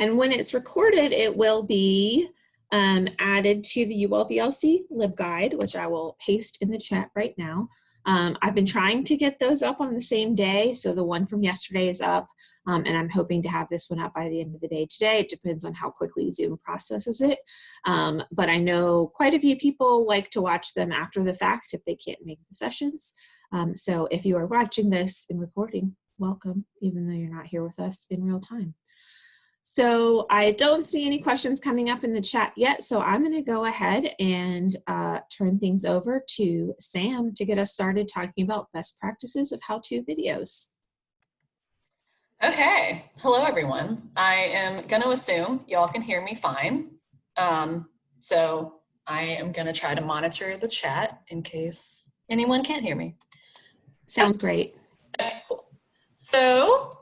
And when it's recorded, it will be um, added to the ULVLC LibGuide, which I will paste in the chat right now. Um, I've been trying to get those up on the same day. So the one from yesterday is up um, and I'm hoping to have this one up by the end of the day today. It depends on how quickly Zoom processes it. Um, but I know quite a few people like to watch them after the fact if they can't make the sessions. Um, so if you are watching this in recording, welcome, even though you're not here with us in real time. So I don't see any questions coming up in the chat yet, so I'm going to go ahead and uh, turn things over to Sam to get us started talking about best practices of how-to videos. Okay, hello everyone. I am going to assume y'all can hear me fine. Um, so I am going to try to monitor the chat in case anyone can't hear me. Sounds great. Okay, cool. So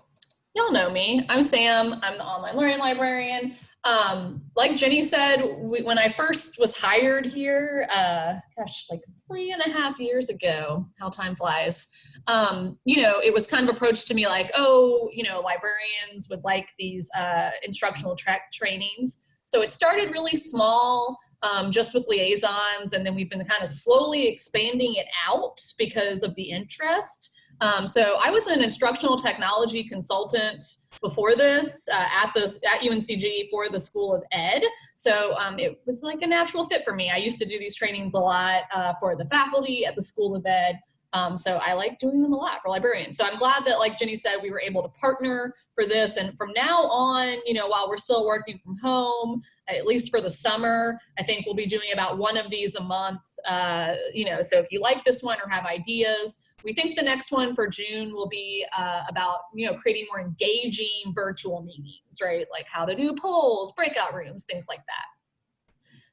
y'all know me. I'm Sam. I'm the online learning librarian. Um, like Jenny said, we, when I first was hired here, uh, gosh, like three and a half years ago, how time flies, um, you know, it was kind of approached to me like, oh, you know, librarians would like these uh, instructional track trainings. So it started really small, um, just with liaisons, and then we've been kind of slowly expanding it out because of the interest. Um, so I was an instructional technology consultant before this uh, at the at UNCG for the School of Ed. So um, it was like a natural fit for me. I used to do these trainings a lot uh, for the faculty at the School of Ed. Um, so I like doing them a lot for librarians. So I'm glad that, like Jenny said, we were able to partner for this. And from now on, you know, while we're still working from home, at least for the summer, I think we'll be doing about one of these a month. Uh, you know, so if you like this one or have ideas, we think the next one for June will be uh, about, you know, creating more engaging virtual meetings, right? Like how to do polls, breakout rooms, things like that.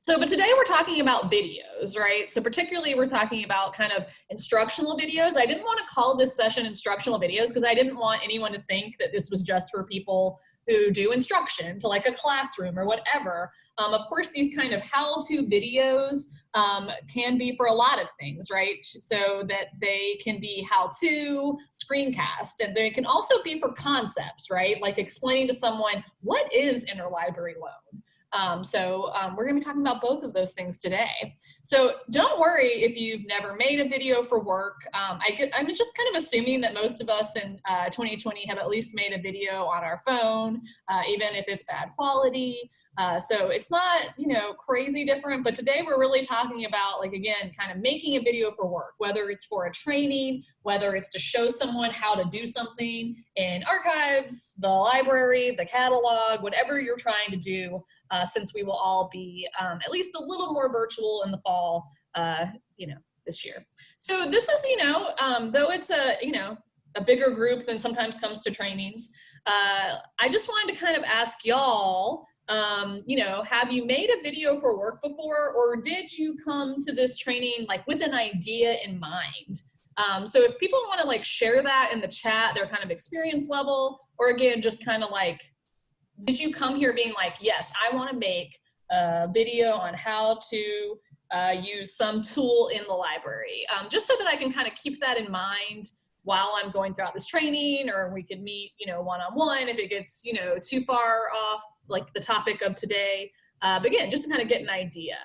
So, but today we're talking about videos, right? So particularly we're talking about kind of instructional videos. I didn't want to call this session instructional videos because I didn't want anyone to think that this was just for people who do instruction to like a classroom or whatever. Um, of course, these kind of how-to videos um, can be for a lot of things, right? So that they can be how-to screencast and they can also be for concepts, right? Like explaining to someone, what is interlibrary loan? Um, so um, we're gonna be talking about both of those things today. So don't worry if you've never made a video for work. Um, I am just kind of assuming that most of us in uh, 2020 have at least made a video on our phone, uh, even if it's bad quality. Uh, so it's not, you know, crazy different, but today we're really talking about like, again, kind of making a video for work, whether it's for a training, whether it's to show someone how to do something in archives, the library, the catalog, whatever you're trying to do, uh, since we will all be um, at least a little more virtual in the fall, uh, you know, this year. So this is, you know, um, though it's a, you know, a bigger group than sometimes comes to trainings, uh, I just wanted to kind of ask y'all, um, you know, have you made a video for work before or did you come to this training like with an idea in mind? Um, so if people want to like share that in the chat, their kind of experience level, or again, just kind of like, did you come here being like, yes, I want to make a video on how to uh, use some tool in the library, um, just so that I can kind of keep that in mind while I'm going throughout this training, or we could meet, you know, one-on-one -on -one if it gets, you know, too far off like the topic of today. Uh, but again, just to kind of get an idea.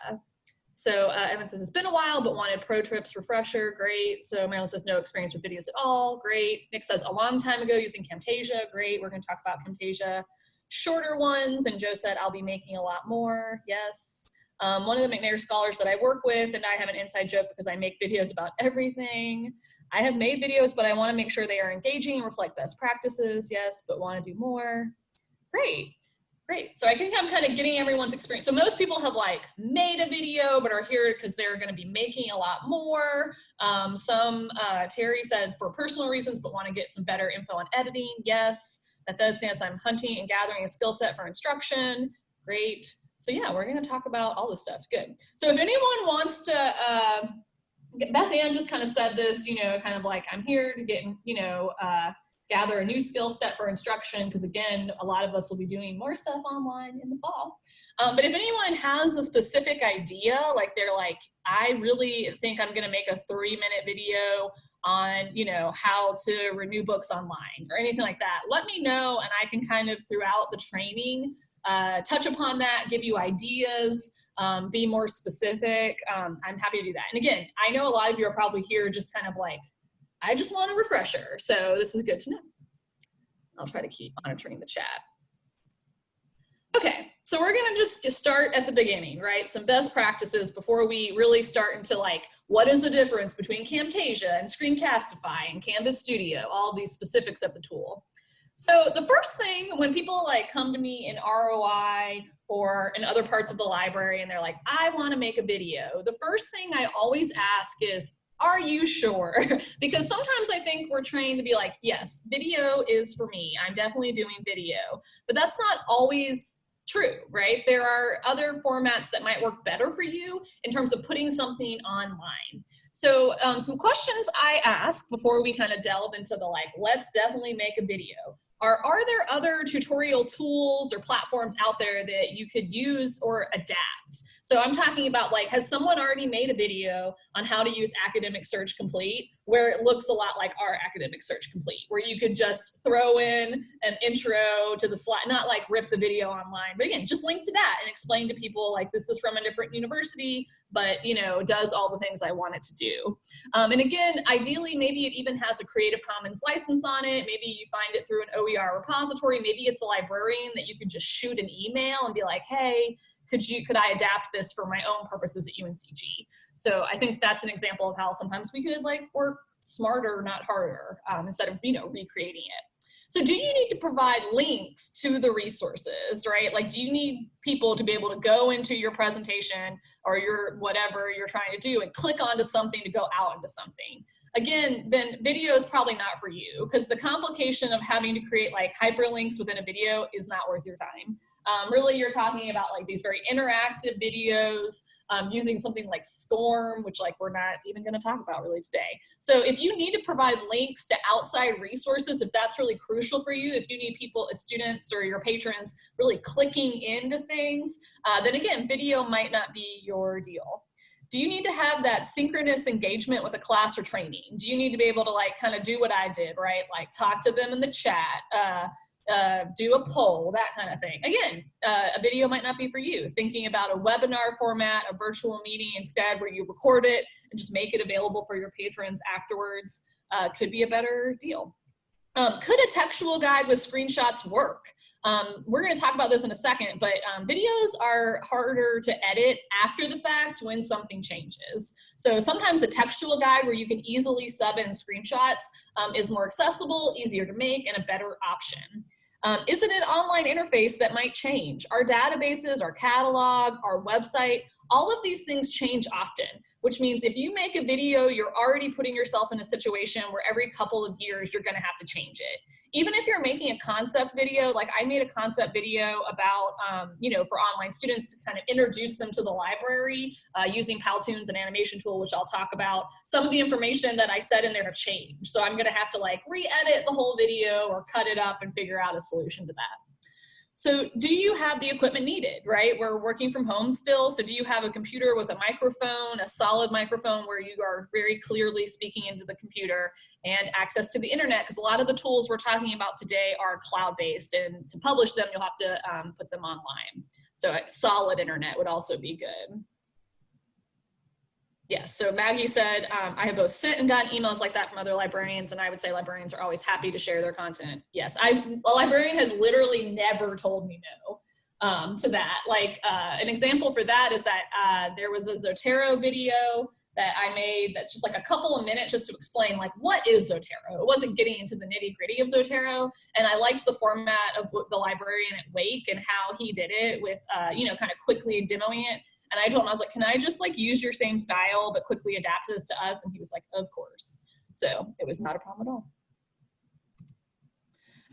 So uh, Evan says, it's been a while, but wanted pro trips refresher, great. So Marilyn says, no experience with videos at all, great. Nick says, a long time ago using Camtasia, great. We're gonna talk about Camtasia. Shorter ones, and Joe said, I'll be making a lot more, yes. Um, one of the McNair scholars that I work with, and I have an inside joke because I make videos about everything. I have made videos, but I wanna make sure they are engaging and reflect best practices, yes, but wanna do more. Great. Great. So I think I'm kind of getting everyone's experience. So most people have like made a video, but are here because they're going to be making a lot more. Um, some, uh, Terry said for personal reasons, but want to get some better info on editing. Yes. That does sense. I'm hunting and gathering a skill set for instruction. Great. So yeah, we're going to talk about all this stuff. Good. So if anyone wants to, uh, Beth Ann just kind of said this, you know, kind of like I'm here to get, you know, uh, gather a new skill set for instruction because again a lot of us will be doing more stuff online in the fall um, but if anyone has a specific idea like they're like i really think i'm going to make a three minute video on you know how to renew books online or anything like that let me know and i can kind of throughout the training uh, touch upon that, give you ideas, um, be more specific, um, I'm happy to do that. And again, I know a lot of you are probably here just kind of like, I just want a refresher. So this is good to know. I'll try to keep monitoring the chat. Okay, so we're gonna just start at the beginning, right? Some best practices before we really start into like, what is the difference between Camtasia and Screencastify and Canvas Studio, all these specifics of the tool. So the first thing when people like come to me in ROI or in other parts of the library and they're like, I wanna make a video, the first thing I always ask is, are you sure? because sometimes I think we're trained to be like, yes, video is for me. I'm definitely doing video, but that's not always true, right? There are other formats that might work better for you in terms of putting something online. So um, some questions I ask before we kind of delve into the like, let's definitely make a video are, are there other tutorial tools or platforms out there that you could use or adapt? So I'm talking about like, has someone already made a video on how to use Academic Search Complete where it looks a lot like our Academic Search Complete, where you could just throw in an intro to the slide, not like rip the video online, but again, just link to that and explain to people like this is from a different university, but you know, does all the things I want it to do. Um, and again, ideally, maybe it even has a Creative Commons license on it. Maybe you find it through an OER repository. Maybe it's a librarian that you could just shoot an email and be like, hey, could you could I adapt this for my own purposes at UNCG? So I think that's an example of how sometimes we could like work smarter, not harder, um, instead of you know recreating it. So do you need to provide links to the resources, right? Like, do you need people to be able to go into your presentation or your whatever you're trying to do and click onto something to go out into something? Again, then video is probably not for you because the complication of having to create like hyperlinks within a video is not worth your time. Um, really, you're talking about like these very interactive videos um, using something like SCORM, which like we're not even going to talk about really today. So if you need to provide links to outside resources, if that's really crucial for you, if you need people, students or your patrons really clicking into things, uh, then again, video might not be your deal do you need to have that synchronous engagement with a class or training? Do you need to be able to like kind of do what I did, right? Like talk to them in the chat, uh, uh, do a poll, that kind of thing. Again, uh, a video might not be for you. Thinking about a webinar format, a virtual meeting instead where you record it and just make it available for your patrons afterwards uh, could be a better deal. Um, could a textual guide with screenshots work? Um, we're going to talk about this in a second, but um, videos are harder to edit after the fact when something changes. So sometimes a textual guide where you can easily sub in screenshots um, is more accessible, easier to make, and a better option. Um, is it an online interface that might change? Our databases, our catalog, our website, all of these things change often, which means if you make a video, you're already putting yourself in a situation where every couple of years you're gonna have to change it. Even if you're making a concept video, like I made a concept video about, um, you know, for online students to kind of introduce them to the library uh, using Powtoons, an animation tool, which I'll talk about. Some of the information that I said in there have changed. So I'm gonna have to like re-edit the whole video or cut it up and figure out a solution to that. So do you have the equipment needed, right? We're working from home still. So do you have a computer with a microphone, a solid microphone where you are very clearly speaking into the computer and access to the internet? Because a lot of the tools we're talking about today are cloud-based and to publish them, you'll have to um, put them online. So solid internet would also be good. Yes, so Maggie said, um, I have both sent and gotten emails like that from other librarians, and I would say librarians are always happy to share their content. Yes, I a librarian has literally never told me no um, to that. Like uh, an example for that is that uh, there was a Zotero video that I made that's just like a couple of minutes just to explain like what is Zotero. It wasn't getting into the nitty gritty of Zotero, and I liked the format of the librarian at Wake and how he did it with, uh, you know, kind of quickly demoing it and I told him, I was like, can I just like use your same style, but quickly adapt this to us? And he was like, of course. So it was not a problem at all.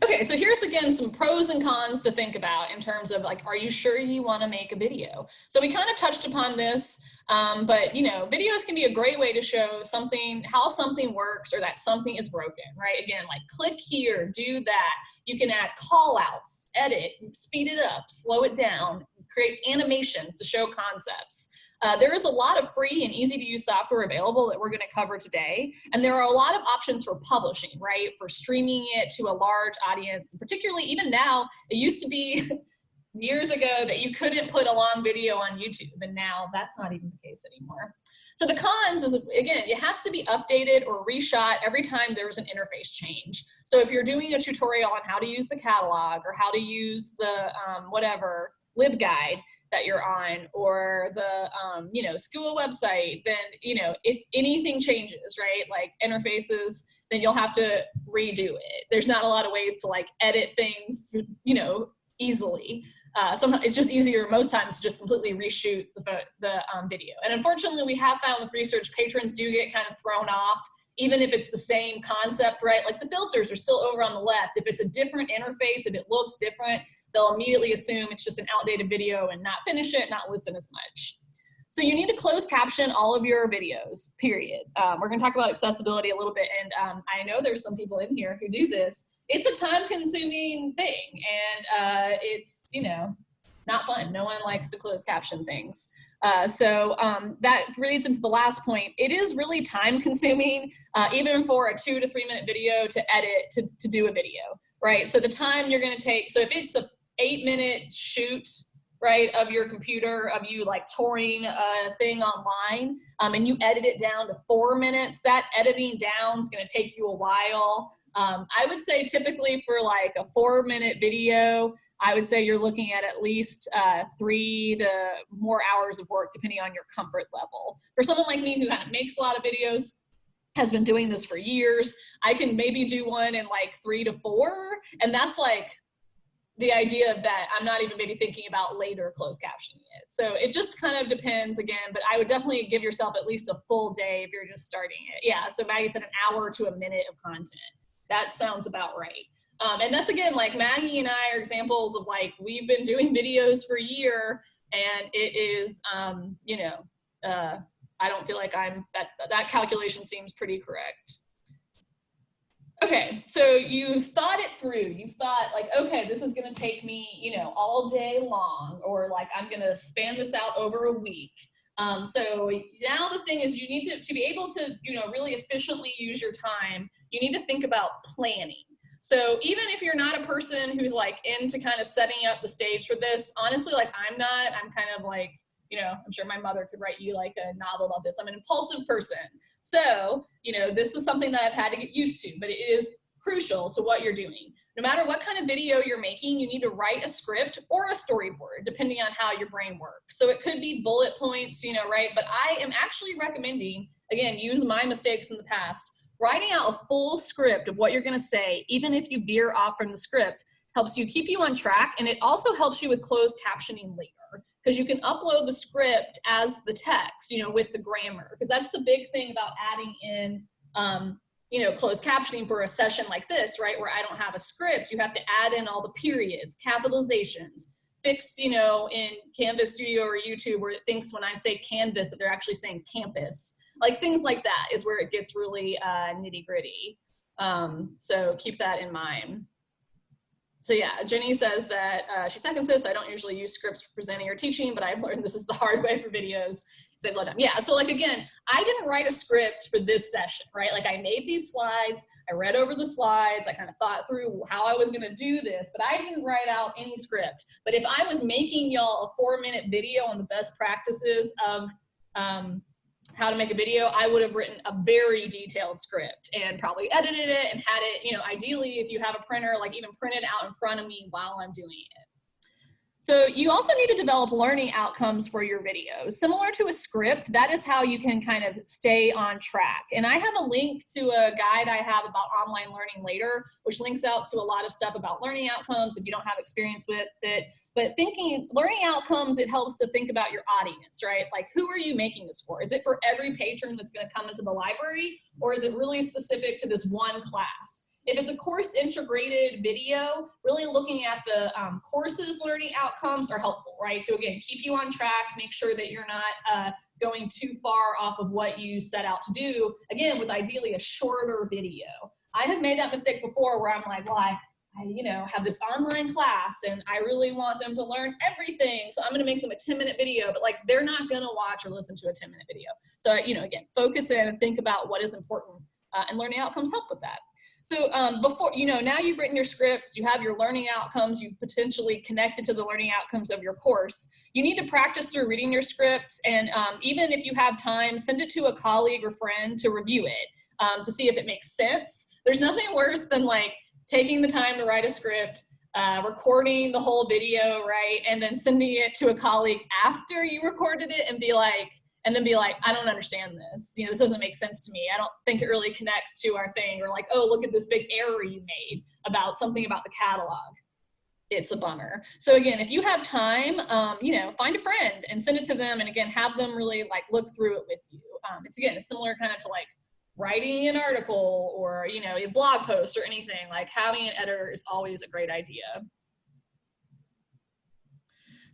Okay, so here's again some pros and cons to think about in terms of like, are you sure you want to make a video? So we kind of touched upon this, um, but you know, videos can be a great way to show something, how something works or that something is broken, right? Again, like click here, do that. You can add call outs, edit, speed it up, slow it down, create animations to show concepts. Uh, there is a lot of free and easy to use software available that we're going to cover today. And there are a lot of options for publishing, right? For streaming it to a large audience, particularly even now, it used to be years ago that you couldn't put a long video on YouTube, and now that's not even the case anymore. So the cons is, again, it has to be updated or reshot every time there's an interface change. So if you're doing a tutorial on how to use the catalog or how to use the um, whatever LibGuide that you're on or the, um, you know, school website, then, you know, if anything changes, right, like interfaces, then you'll have to redo it. There's not a lot of ways to like edit things, you know, easily. Uh, sometimes it's just easier most times to just completely reshoot the, the um, video. And unfortunately, we have found with research, patrons do get kind of thrown off, even if it's the same concept, right? Like the filters are still over on the left. If it's a different interface, if it looks different, they'll immediately assume it's just an outdated video and not finish it, not listen as much. So you need to close caption all of your videos, period. Um, we're gonna talk about accessibility a little bit, and um, I know there's some people in here who do this. It's a time consuming thing, and uh, it's, you know, not fun. No one likes to close caption things. Uh, so um, that leads into the last point. It is really time consuming, uh, even for a two to three minute video to edit, to, to do a video, right? So the time you're gonna take, so if it's a eight minute shoot, right, of your computer, of you like touring a thing online, um, and you edit it down to four minutes, that editing down is gonna take you a while. Um, I would say typically for like a four minute video, I would say you're looking at at least uh, three to more hours of work depending on your comfort level. For someone like me who makes a lot of videos, has been doing this for years, I can maybe do one in like three to four, and that's like the idea of that I'm not even maybe thinking about later closed captioning it. So it just kind of depends again, but I would definitely give yourself at least a full day if you're just starting it. Yeah, so Maggie said an hour to a minute of content. That sounds about right. Um, and that's again, like Maggie and I are examples of like, we've been doing videos for a year and it is, um, you know, uh, I don't feel like I'm, that, that calculation seems pretty correct. Okay, so you've thought it through. You've thought like, okay, this is gonna take me, you know, all day long, or like I'm gonna span this out over a week. Um, so now the thing is you need to, to be able to, you know, really efficiently use your time, you need to think about planning. So even if you're not a person who's like into kind of setting up the stage for this, honestly, like I'm not, I'm kind of like, you know, I'm sure my mother could write you like a novel about this. I'm an impulsive person. So, you know, this is something that I've had to get used to, but it is crucial to what you're doing. No matter what kind of video you're making, you need to write a script or a storyboard, depending on how your brain works. So it could be bullet points, you know, right? But I am actually recommending, again, use my mistakes in the past, writing out a full script of what you're gonna say, even if you veer off from the script, helps you keep you on track and it also helps you with closed captioning later because you can upload the script as the text, you know, with the grammar because that's the big thing about adding in um, you know, closed captioning for a session like this, right, where I don't have a script, you have to add in all the periods, capitalizations, fix, you know, in Canvas Studio or YouTube where it thinks when I say canvas that they're actually saying campus. Like things like that is where it gets really uh, nitty gritty. Um, so keep that in mind so yeah, Jenny says that uh, she seconds this. I don't usually use scripts for presenting or teaching, but I've learned this is the hard way for videos. It saves a lot of time. Yeah, so like again, I didn't write a script for this session, right? Like I made these slides, I read over the slides, I kind of thought through how I was gonna do this, but I didn't write out any script. But if I was making y'all a four minute video on the best practices of um, how to make a video, I would have written a very detailed script and probably edited it and had it, you know, ideally if you have a printer, like even print it out in front of me while I'm doing it. So you also need to develop learning outcomes for your videos. Similar to a script, that is how you can kind of stay on track. And I have a link to a guide I have about online learning later, which links out to a lot of stuff about learning outcomes if you don't have experience with it. But thinking, learning outcomes, it helps to think about your audience, right? Like who are you making this for? Is it for every patron that's gonna come into the library? Or is it really specific to this one class? If it's a course integrated video, really looking at the um, courses learning outcomes are helpful, right? To again, keep you on track, make sure that you're not uh, going too far off of what you set out to do, again, with ideally a shorter video. I have made that mistake before where I'm like, well, I, I, you know, have this online class and I really want them to learn everything. So I'm going to make them a 10 minute video, but like they're not going to watch or listen to a 10 minute video. So, you know, again, focus in and think about what is important uh, and learning outcomes help with that. So um, before, you know, now you've written your script, you have your learning outcomes, you've potentially connected to the learning outcomes of your course. You need to practice through reading your script and um, even if you have time, send it to a colleague or friend to review it um, to see if it makes sense. There's nothing worse than like taking the time to write a script, uh, recording the whole video, right? And then sending it to a colleague after you recorded it and be like, and then be like, I don't understand this. You know, this doesn't make sense to me. I don't think it really connects to our thing. Or like, oh, look at this big error you made about something about the catalog. It's a bummer. So again, if you have time, um, you know, find a friend and send it to them. And again, have them really like look through it with you. Um, it's again, similar kind of to like writing an article or, you know, a blog post or anything. Like having an editor is always a great idea.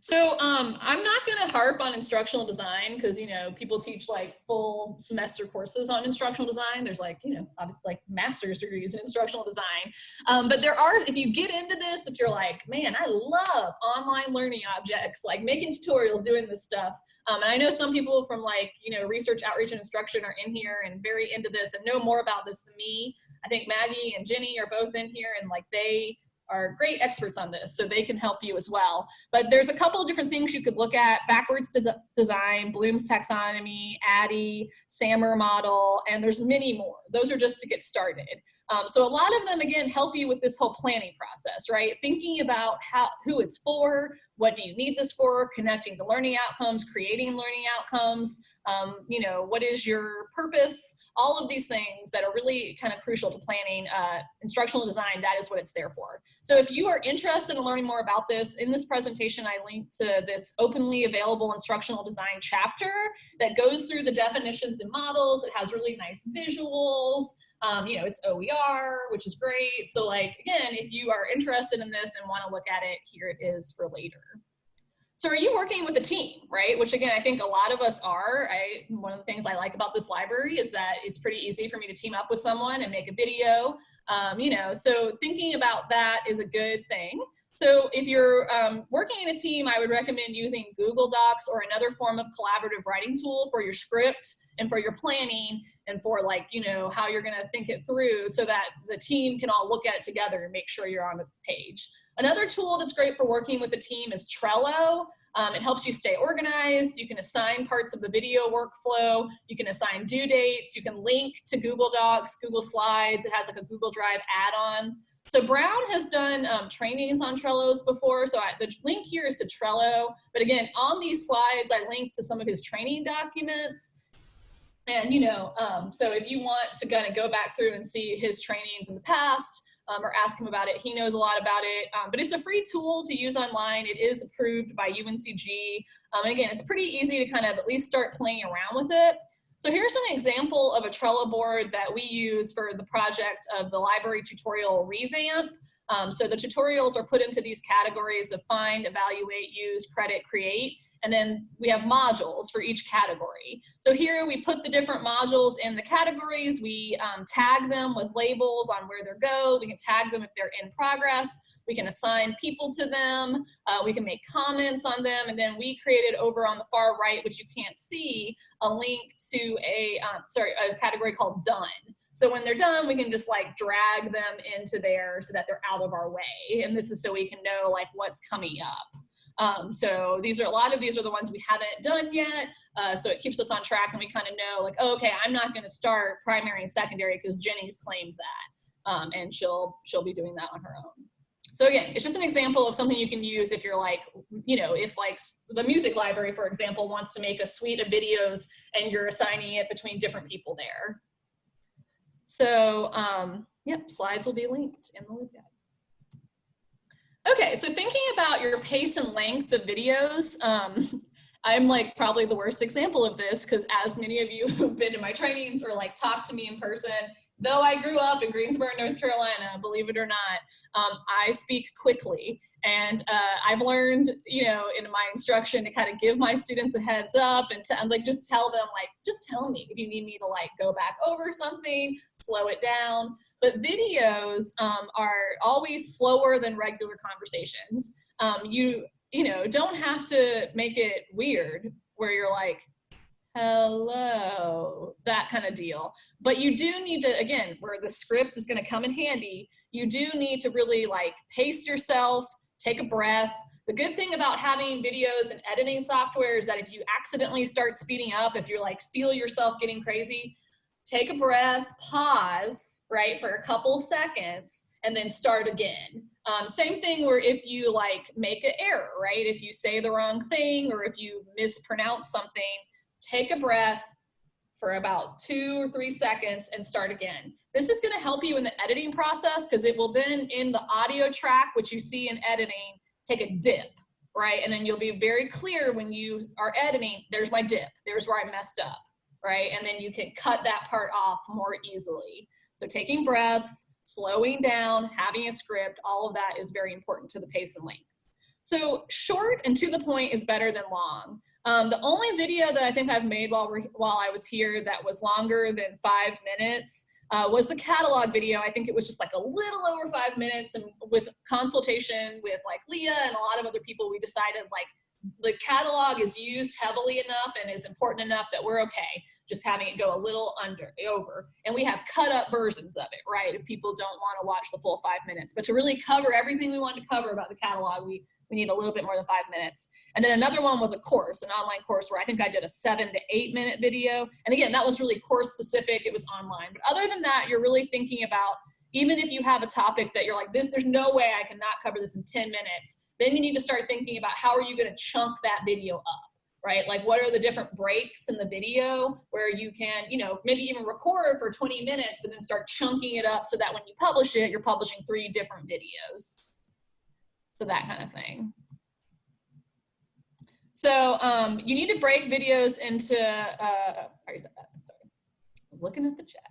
So um, I'm not going to harp on instructional design because, you know, people teach like full semester courses on instructional design. There's like, you know, obviously like master's degrees in instructional design. Um, but there are, if you get into this, if you're like, man, I love online learning objects, like making tutorials, doing this stuff. Um, and I know some people from like, you know, research, outreach, and instruction are in here and very into this and know more about this than me. I think Maggie and Jenny are both in here and like they are great experts on this, so they can help you as well. But there's a couple of different things you could look at, backwards de design, Bloom's taxonomy, ADDIE, SAMR model, and there's many more. Those are just to get started. Um, so a lot of them, again, help you with this whole planning process, right? Thinking about how who it's for, what do you need this for, connecting the learning outcomes, creating learning outcomes, um, you know, what is your purpose, all of these things that are really kind of crucial to planning uh, instructional design, that is what it's there for. So if you are interested in learning more about this, in this presentation, I linked to this openly available instructional design chapter that goes through the definitions and models. It has really nice visuals. Um, you know, it's OER, which is great. So like, again, if you are interested in this and want to look at it, here it is for later. So are you working with a team, right? Which again, I think a lot of us are. I, one of the things I like about this library is that it's pretty easy for me to team up with someone and make a video, um, you know, so thinking about that is a good thing. So if you're um, working in a team, I would recommend using Google Docs or another form of collaborative writing tool for your script and for your planning and for like, you know, how you're gonna think it through so that the team can all look at it together and make sure you're on the page. Another tool that's great for working with the team is Trello. Um, it helps you stay organized. You can assign parts of the video workflow. You can assign due dates. You can link to Google Docs, Google Slides. It has like a Google Drive add-on. So Brown has done um, trainings on Trellos before. So I, the link here is to Trello. But again, on these slides, I linked to some of his training documents. And, you know, um, so if you want to kind of go back through and see his trainings in the past um, or ask him about it, he knows a lot about it. Um, but it's a free tool to use online. It is approved by UNCG. Um, and again, it's pretty easy to kind of at least start playing around with it. So here's an example of a Trello board that we use for the project of the library tutorial revamp. Um, so the tutorials are put into these categories of find, evaluate, use, credit, create. And then we have modules for each category. So here we put the different modules in the categories. We um, tag them with labels on where they go. We can tag them if they're in progress. We can assign people to them. Uh, we can make comments on them. And then we created over on the far right, which you can't see, a link to a, um, sorry, a category called done. So when they're done, we can just like drag them into there so that they're out of our way. And this is so we can know like what's coming up. Um, so these are a lot of these are the ones we haven't done yet. Uh, so it keeps us on track and we kind of know like, oh, okay, I'm not going to start primary and secondary because Jenny's claimed that. Um, and she'll she'll be doing that on her own. So again, it's just an example of something you can use if you're like, you know, if like the music library, for example, wants to make a suite of videos and you're assigning it between different people there. So, um, yep, slides will be linked in the LibGuide. Okay, so thinking about your pace and length of videos, um, I'm like probably the worst example of this because as many of you who've been to my trainings or like talked to me in person, though I grew up in Greensboro, North Carolina, believe it or not, um, I speak quickly. And uh, I've learned, you know, in my instruction to kind of give my students a heads up and to and like just tell them like, just tell me if you need me to like go back over something, slow it down. But videos um, are always slower than regular conversations. Um, you, you know, don't have to make it weird where you're like, hello, that kind of deal. But you do need to, again, where the script is going to come in handy, you do need to really like pace yourself, take a breath. The good thing about having videos and editing software is that if you accidentally start speeding up, if you're like feel yourself getting crazy, take a breath, pause, right, for a couple seconds, and then start again. Um, same thing where if you like make an error, right? If you say the wrong thing or if you mispronounce something, take a breath for about two or three seconds and start again. This is gonna help you in the editing process because it will then in the audio track, which you see in editing, take a dip, right? And then you'll be very clear when you are editing, there's my dip, there's where I messed up, right? And then you can cut that part off more easily. So taking breaths, slowing down, having a script, all of that is very important to the pace and length. So short and to the point is better than long. Um, the only video that I think I've made while, while I was here that was longer than five minutes uh, was the catalog video. I think it was just like a little over five minutes and with consultation with like Leah and a lot of other people, we decided like the catalog is used heavily enough and is important enough that we're okay just having it go a little under over and we have cut up versions of it right if people don't want to watch the full five minutes but to really cover everything we wanted to cover about the catalog we we need a little bit more than five minutes and then another one was a course an online course where i think i did a seven to eight minute video and again that was really course specific it was online but other than that you're really thinking about even if you have a topic that you're like this there's no way i cannot cover this in 10 minutes then you need to start thinking about how are you going to chunk that video up, right? Like what are the different breaks in the video where you can, you know, maybe even record for 20 minutes, but then start chunking it up so that when you publish it, you're publishing three different videos. So that kind of thing. So um, you need to break videos into, uh, I already said that, sorry. I was looking at the chat.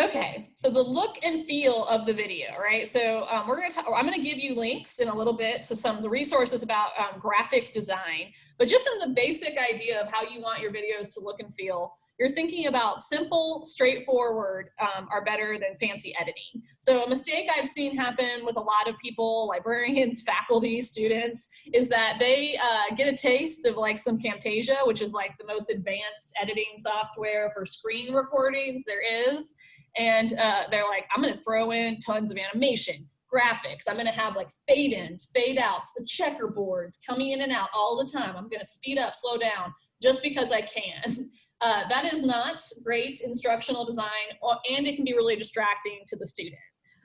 Okay, so the look and feel of the video, right? So um, we're gonna talk, I'm gonna give you links in a little bit to some of the resources about um, graphic design, but just in the basic idea of how you want your videos to look and feel, you're thinking about simple, straightforward um, are better than fancy editing. So a mistake I've seen happen with a lot of people, librarians, faculty, students, is that they uh, get a taste of like some Camtasia, which is like the most advanced editing software for screen recordings there is. And uh, they're like, I'm gonna throw in tons of animation, graphics. I'm gonna have like fade ins, fade outs, the checkerboards coming in and out all the time. I'm gonna speed up, slow down, just because I can. Uh, that is not great instructional design and it can be really distracting to the student.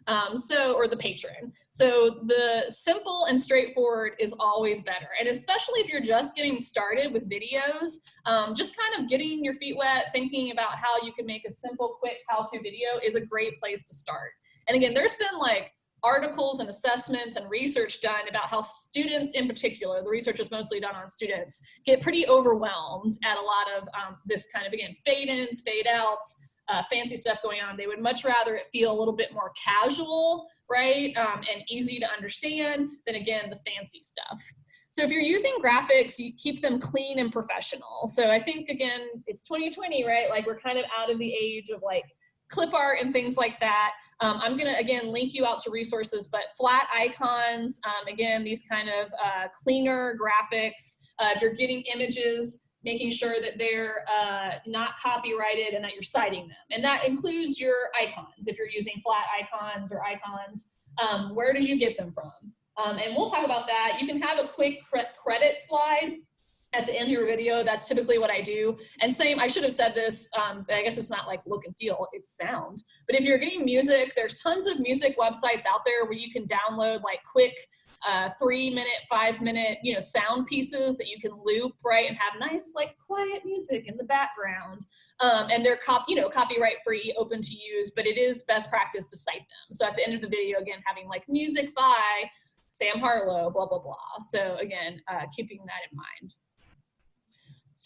Um, so, or the patron. So the simple and straightforward is always better. And especially if you're just getting started with videos, um, just kind of getting your feet wet, thinking about how you can make a simple, quick how-to video is a great place to start. And again, there's been like articles and assessments and research done about how students in particular, the research is mostly done on students, get pretty overwhelmed at a lot of um, this kind of, again, fade ins, fade outs, uh, fancy stuff going on. They would much rather it feel a little bit more casual, right, um, and easy to understand than, again, the fancy stuff. So if you're using graphics, you keep them clean and professional. So I think, again, it's 2020, right? Like we're kind of out of the age of like clip art and things like that. Um, I'm gonna, again, link you out to resources, but flat icons, um, again, these kind of uh, cleaner graphics. Uh, if you're getting images, making sure that they're uh, not copyrighted and that you're citing them. And that includes your icons. If you're using flat icons or icons, um, where did you get them from? Um, and we'll talk about that. You can have a quick cre credit slide at the end of your video. That's typically what I do. And same, I should have said this, um, I guess it's not like look and feel, it's sound. But if you're getting music, there's tons of music websites out there where you can download like quick uh, three minute, five minute, you know, sound pieces that you can loop, right, and have nice like quiet music in the background. Um, and they're cop, you know, copyright free, open to use, but it is best practice to cite them. So at the end of the video, again, having like music by Sam Harlow, blah, blah, blah. So again, uh, keeping that in mind.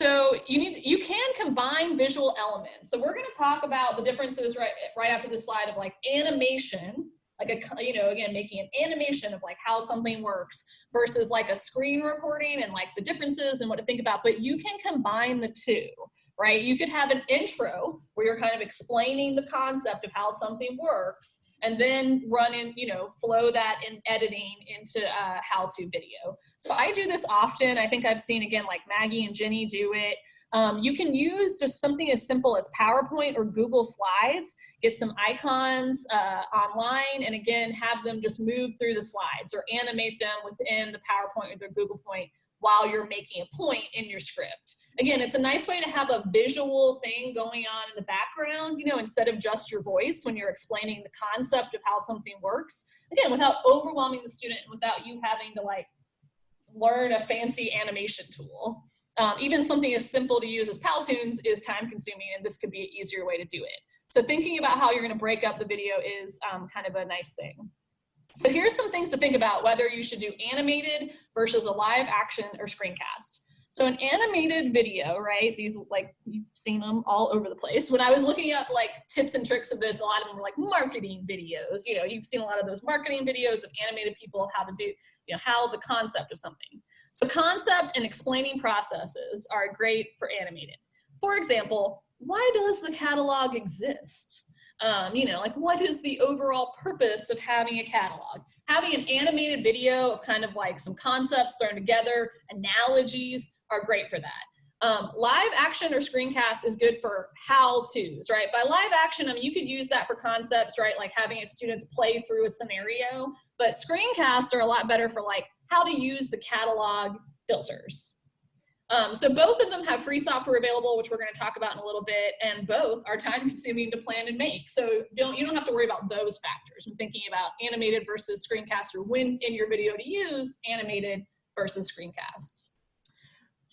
So you need you can combine visual elements. So we're going to talk about the differences right right after this slide of like animation, like a, you know, again, making an animation of like how something works versus like a screen recording and like the differences and what to think about, but you can combine the two, right? You could have an intro where you're kind of explaining the concept of how something works and then run in, you know, flow that in editing into a how-to video. So I do this often. I think I've seen again, like Maggie and Jenny do it. Um, you can use just something as simple as PowerPoint or Google Slides, get some icons uh, online, and again, have them just move through the slides or animate them within the PowerPoint or the Google Point while you're making a point in your script. Again, it's a nice way to have a visual thing going on in the background, you know, instead of just your voice when you're explaining the concept of how something works. Again, without overwhelming the student without you having to like learn a fancy animation tool. Um, even something as simple to use as Powtoons is time consuming and this could be an easier way to do it. So thinking about how you're gonna break up the video is um, kind of a nice thing. So here's some things to think about whether you should do animated versus a live action or screencast. So an animated video, right? These like you've seen them all over the place. When I was looking up like tips and tricks of this, a lot of them were like marketing videos. You know, you've seen a lot of those marketing videos of animated people how to do, you know, how the concept of something. So concept and explaining processes are great for animated. For example, why does the catalog exist? Um, you know, like what is the overall purpose of having a catalog? Having an animated video of kind of like some concepts thrown together, analogies are great for that. Um, live action or screencast is good for how-tos, right? By live action, I mean, you could use that for concepts, right? Like having a students play through a scenario, but screencasts are a lot better for like how to use the catalog filters. Um, so both of them have free software available, which we're going to talk about in a little bit, and both are time consuming to plan and make. So don't, you don't have to worry about those factors when thinking about animated versus screencast or when in your video to use animated versus screencast.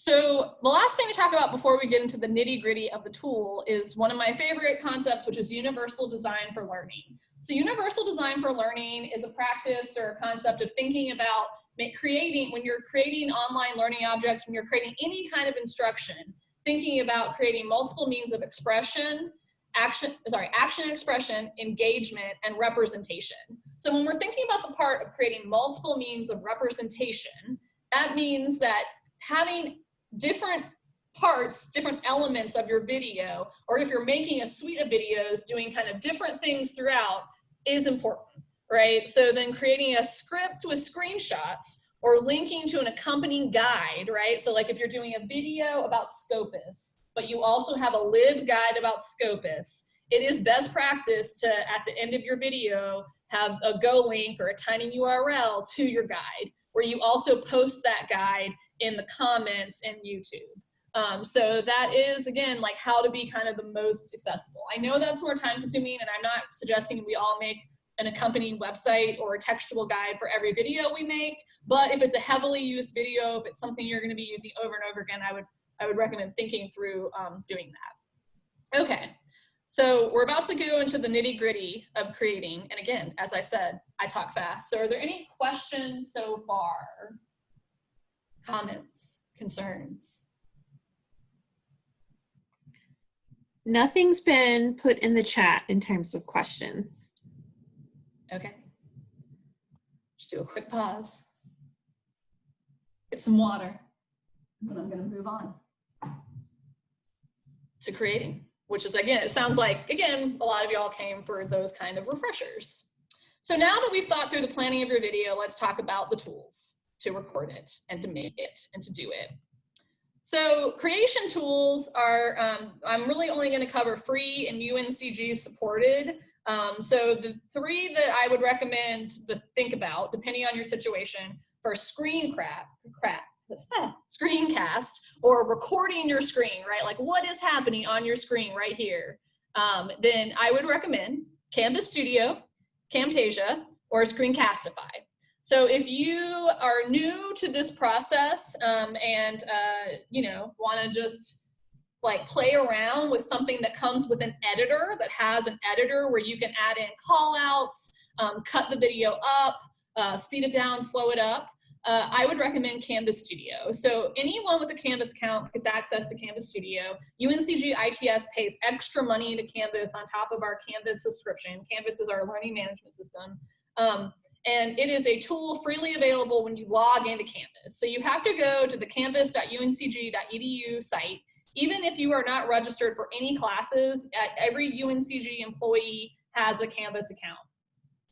So the last thing to talk about before we get into the nitty gritty of the tool is one of my favorite concepts, which is universal design for learning. So universal design for learning is a practice or a concept of thinking about creating, when you're creating online learning objects, when you're creating any kind of instruction, thinking about creating multiple means of expression, action, sorry, action expression, engagement, and representation. So when we're thinking about the part of creating multiple means of representation, that means that having different parts, different elements of your video, or if you're making a suite of videos doing kind of different things throughout is important right? So then creating a script with screenshots or linking to an accompanying guide, right? So like if you're doing a video about Scopus, but you also have a live LibGuide about Scopus, it is best practice to, at the end of your video, have a go link or a tiny URL to your guide, where you also post that guide in the comments in YouTube. Um, so that is, again, like how to be kind of the most accessible. I know that's more time consuming and I'm not suggesting we all make an accompanying website or a textual guide for every video we make. But if it's a heavily used video, if it's something you're going to be using over and over again, I would I would recommend thinking through um, doing that. Okay, so we're about to go into the nitty gritty of creating. And again, as I said, I talk fast. So are there any questions so far? Comments, concerns? Nothing's been put in the chat in terms of questions. Okay. Just do a quick pause. Get some water. And then I'm going to move on to creating, which is again, it sounds like, again, a lot of y'all came for those kind of refreshers. So now that we've thought through the planning of your video, let's talk about the tools to record it and to make it and to do it. So creation tools are, um, I'm really only going to cover free and UNCG supported. Um, so the three that I would recommend to think about, depending on your situation, for screen crap, crap, screencast or recording your screen, right? Like what is happening on your screen right here? Um, then I would recommend Canvas Studio, Camtasia, or Screencastify. So if you are new to this process um, and uh, you know want to just like play around with something that comes with an editor that has an editor where you can add in call outs, um, cut the video up, uh, speed it down, slow it up. Uh, I would recommend Canvas Studio. So anyone with a Canvas account gets access to Canvas Studio. UNCG ITS pays extra money to Canvas on top of our Canvas subscription. Canvas is our learning management system. Um, and it is a tool freely available when you log into Canvas. So you have to go to the canvas.uncg.edu site. Even if you are not registered for any classes, every UNCG employee has a Canvas account.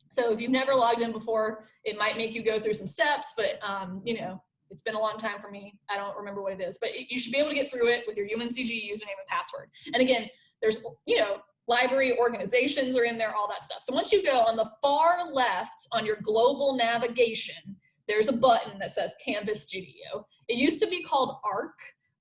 So if you've never logged in before, it might make you go through some steps, but um, you know, it's been a long time for me. I don't remember what it is, but it, you should be able to get through it with your UNCG username and password. And again, there's, you know, library organizations are in there, all that stuff. So once you go on the far left on your global navigation, there's a button that says Canvas Studio. It used to be called ARC.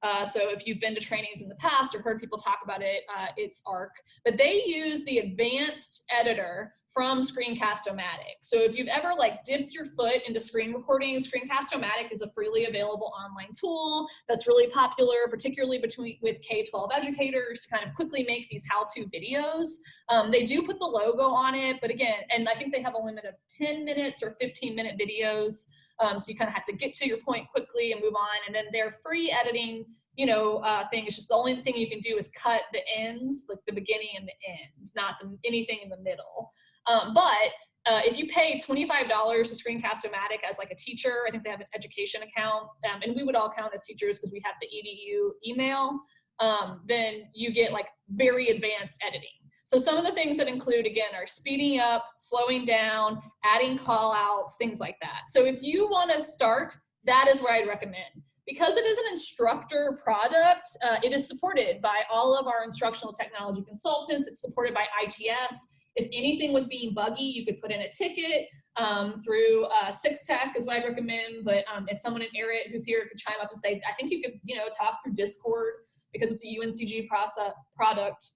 Uh, so if you've been to trainings in the past or heard people talk about it, uh, it's ARC. But they use the advanced editor from Screencast-O-Matic. So if you've ever like dipped your foot into screen recording, Screencast-O-Matic is a freely available online tool that's really popular, particularly between with K-12 educators to kind of quickly make these how-to videos. Um, they do put the logo on it, but again, and I think they have a limit of 10 minutes or 15 minute videos. Um, so you kind of have to get to your point quickly and move on. And then their free editing you know, uh, thing. It's just the only thing you can do is cut the ends, like the beginning and the end, not the, anything in the middle. Um, but uh, if you pay $25 to Screencast-O-Matic as like a teacher, I think they have an education account, um, and we would all count as teachers because we have the EDU email, um, then you get like very advanced editing. So some of the things that include, again, are speeding up, slowing down, adding call outs, things like that. So if you want to start, that is where I'd recommend. Because it is an instructor product, uh, it is supported by all of our instructional technology consultants. It's supported by ITS. If anything was being buggy, you could put in a ticket um, through uh, Tech is what I'd recommend. But um, if someone in Arrett who's here could chime up and say, I think you could, you know, talk through Discord because it's a UNCG process, product.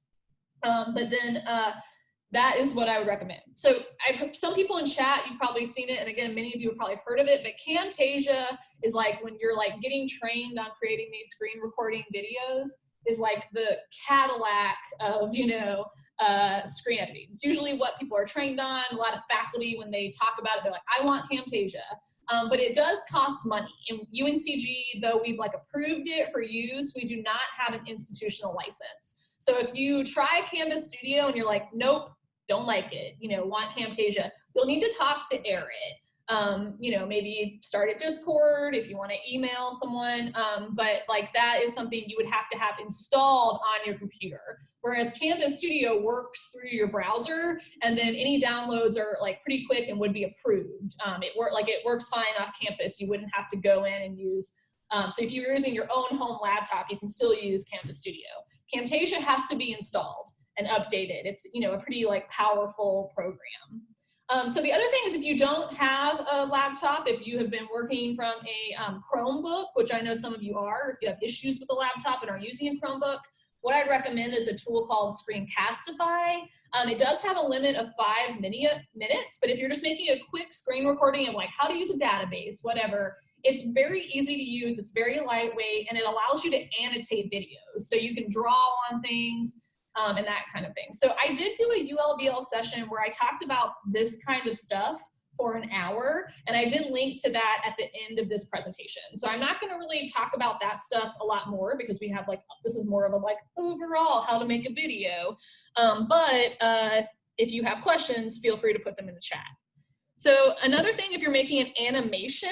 Um, but then uh, that is what I would recommend. So I've heard some people in chat, you've probably seen it. And again, many of you have probably heard of it, but Camtasia is like when you're like getting trained on creating these screen recording videos is like the Cadillac of, you know, uh, screen editing. It's usually what people are trained on. A lot of faculty, when they talk about it, they're like, I want Camtasia. Um, but it does cost money. In UNCG, though we've like approved it for use, we do not have an institutional license. So if you try Canvas Studio and you're like, nope, don't like it, you know, want Camtasia, you'll need to talk to Arrett um, you know, maybe start a Discord if you want to email someone. Um, but like that is something you would have to have installed on your computer. Whereas Canvas Studio works through your browser, and then any downloads are like pretty quick and would be approved. Um, it work like it works fine off campus. You wouldn't have to go in and use. Um, so if you're using your own home laptop, you can still use Canvas Studio. Camtasia has to be installed and updated. It's you know a pretty like powerful program. Um, so the other thing is if you don't have a laptop, if you have been working from a um, Chromebook, which I know some of you are, if you have issues with a laptop and are using a Chromebook, what I'd recommend is a tool called Screencastify. Um, it does have a limit of five minutes, but if you're just making a quick screen recording of like how to use a database, whatever, it's very easy to use, it's very lightweight, and it allows you to annotate videos. So you can draw on things, um, and that kind of thing. So I did do a ULBL session where I talked about this kind of stuff for an hour, and I did link to that at the end of this presentation. So I'm not gonna really talk about that stuff a lot more because we have like, this is more of a like overall how to make a video. Um, but uh, if you have questions, feel free to put them in the chat. So another thing, if you're making an animation,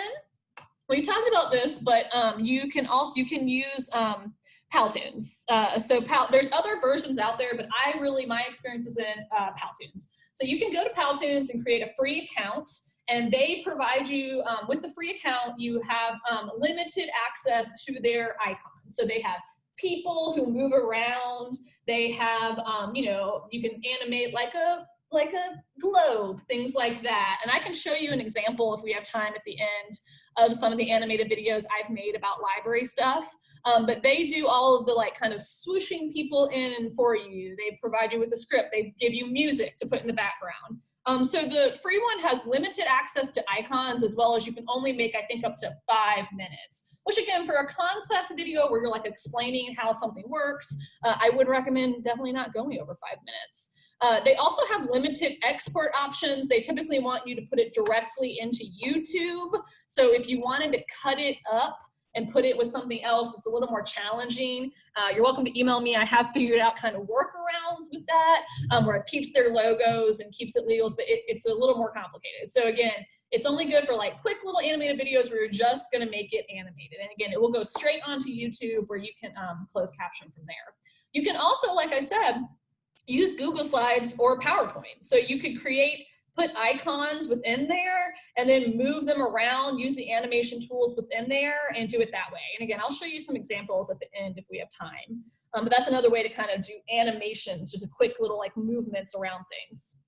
we talked about this, but um, you can also, you can use um, Powtoons. Uh, so Pal there's other versions out there, but I really, my experience is in uh, Powtoons. So you can go to Powtoons and create a free account and they provide you, um, with the free account, you have um, limited access to their icons. So they have people who move around. They have, um, you know, you can animate like a like a globe, things like that. And I can show you an example if we have time at the end of some of the animated videos I've made about library stuff. Um, but they do all of the like kind of swooshing people in and for you. They provide you with a script. They give you music to put in the background. Um, so the free one has limited access to icons as well as you can only make, I think, up to five minutes. Which again, for a concept video where you're like explaining how something works, uh, I would recommend definitely not going over five minutes. Uh, they also have limited export options. They typically want you to put it directly into YouTube. So if you wanted to cut it up and put it with something else it's a little more challenging, uh, you're welcome to email me. I have figured out kind of workarounds with that um, where it keeps their logos and keeps it legals, but it, it's a little more complicated. So again, it's only good for like quick little animated videos where you're just gonna make it animated. And again, it will go straight onto YouTube where you can um, close caption from there. You can also, like I said, use Google Slides or PowerPoint. So you could create put icons within there and then move them around, use the animation tools within there and do it that way. And again, I'll show you some examples at the end if we have time. Um, but that's another way to kind of do animations, just a quick little like movements around things.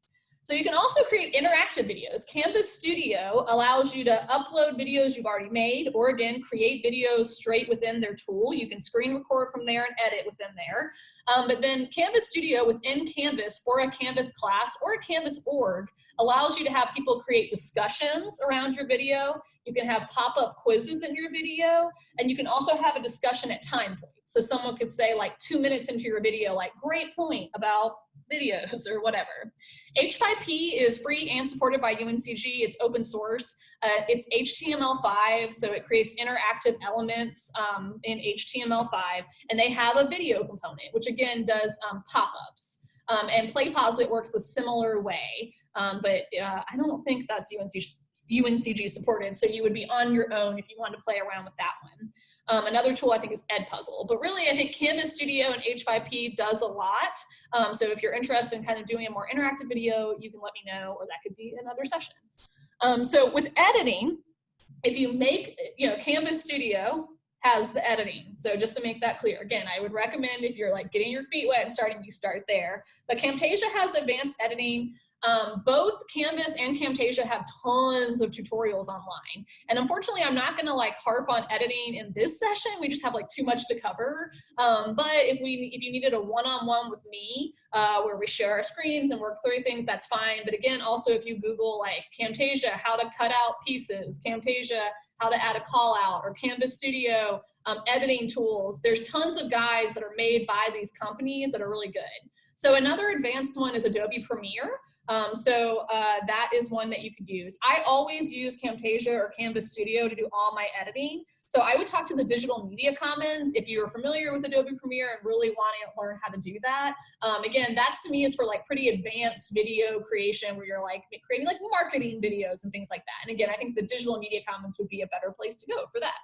So you can also create interactive videos. Canvas Studio allows you to upload videos you've already made, or again, create videos straight within their tool. You can screen record from there and edit within there. Um, but then Canvas Studio within Canvas for a Canvas class or a Canvas org allows you to have people create discussions around your video. You can have pop-up quizzes in your video, and you can also have a discussion at time points. So someone could say like two minutes into your video, like great point about videos or whatever. H5P is free and supported by UNCG. It's open source. Uh, it's HTML5, so it creates interactive elements um, in HTML5, and they have a video component, which again does um, pop-ups. Um, and PlayPosit works a similar way, um, but uh, I don't think that's UNCG, UNCG supported, so you would be on your own if you wanted to play around with that one. Um, another tool I think is Edpuzzle, but really I think Canvas Studio and H5P does a lot. Um, so if you're interested in kind of doing a more interactive video, you can let me know, or that could be another session. Um, so with editing, if you make, you know, Canvas Studio has the editing. So just to make that clear, again, I would recommend if you're like getting your feet wet and starting, you start there. But Camtasia has advanced editing. Um, both Canvas and Camtasia have tons of tutorials online. And unfortunately, I'm not gonna like harp on editing in this session. We just have like too much to cover. Um, but if we, if you needed a one-on-one -on -one with me, uh, where we share our screens and work through things, that's fine. But again, also if you Google like Camtasia, how to cut out pieces, Camtasia, how to add a call out, or Canvas Studio, um, editing tools, there's tons of guides that are made by these companies that are really good. So another advanced one is Adobe Premiere. Um, so uh, that is one that you could use. I always use Camtasia or Canvas Studio to do all my editing. So I would talk to the Digital Media Commons if you're familiar with Adobe Premiere and really wanting to learn how to do that. Um, again, that to me is for like pretty advanced video creation where you're like creating like marketing videos and things like that. And again, I think the Digital Media Commons would be a better place to go for that.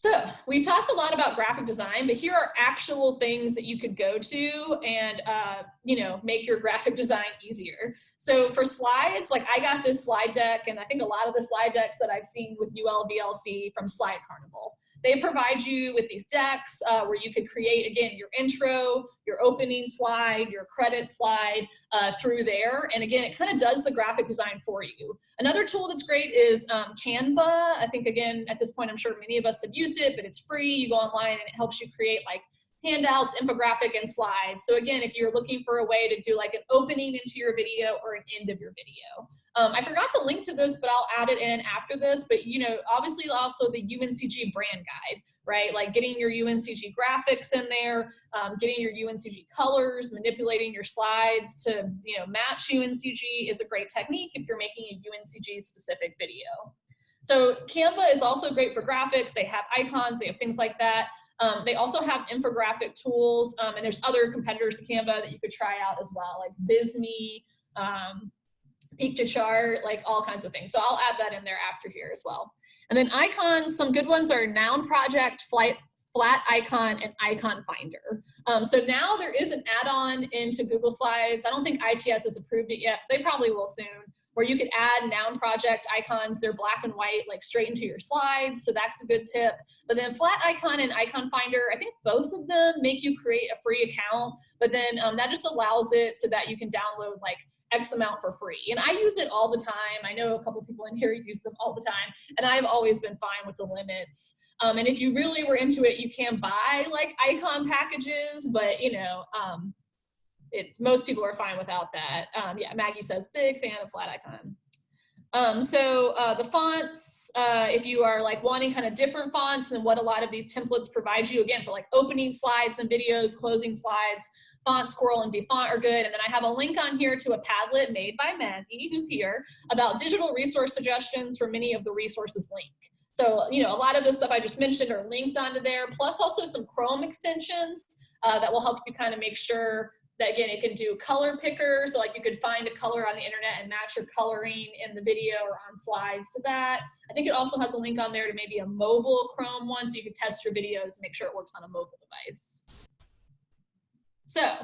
So we've talked a lot about graphic design, but here are actual things that you could go to and, uh, you know, make your graphic design easier. So for slides, like I got this slide deck and I think a lot of the slide decks that I've seen with ULVLC from Slide Carnival. They provide you with these decks uh, where you could create, again, your intro, your opening slide, your credit slide uh, through there. And again, it kind of does the graphic design for you. Another tool that's great is um, Canva. I think, again, at this point, I'm sure many of us have used it, but it's free. You go online and it helps you create like handouts, infographic, and slides. So again, if you're looking for a way to do like an opening into your video or an end of your video. Um, I forgot to link to this, but I'll add it in after this. But you know, obviously also the UNCG brand guide, right? Like getting your UNCG graphics in there, um, getting your UNCG colors, manipulating your slides to you know match UNCG is a great technique if you're making a UNCG specific video. So Canva is also great for graphics. They have icons, they have things like that. Um, they also have infographic tools, um, and there's other competitors to Canva that you could try out as well, like Visme, um, Piktochart, like all kinds of things. So I'll add that in there after here as well. And then icons, some good ones are Noun Project, Flight, Flat Icon, and Icon Finder. Um, so now there is an add-on into Google Slides. I don't think ITS has approved it yet. They probably will soon where you could add noun project icons. They're black and white, like straight into your slides. So that's a good tip. But then flat icon and icon finder, I think both of them make you create a free account, but then um, that just allows it so that you can download like X amount for free. And I use it all the time. I know a couple people in here use them all the time. And I've always been fine with the limits. Um, and if you really were into it, you can buy like icon packages, but you know, um, it's most people are fine without that. Um, yeah, Maggie says, big fan of flat icon. Um, so uh, the fonts, uh, if you are like wanting kind of different fonts than what a lot of these templates provide you, again, for like opening slides and videos, closing slides, Font Squirrel and Dafont are good. And then I have a link on here to a Padlet made by Maggie, who's here, about digital resource suggestions for many of the resources link. So, you know, a lot of the stuff I just mentioned are linked onto there, plus also some Chrome extensions uh, that will help you kind of make sure that again, it can do color picker. So like you could find a color on the internet and match your coloring in the video or on slides to that. I think it also has a link on there to maybe a mobile Chrome one so you can test your videos and make sure it works on a mobile device. So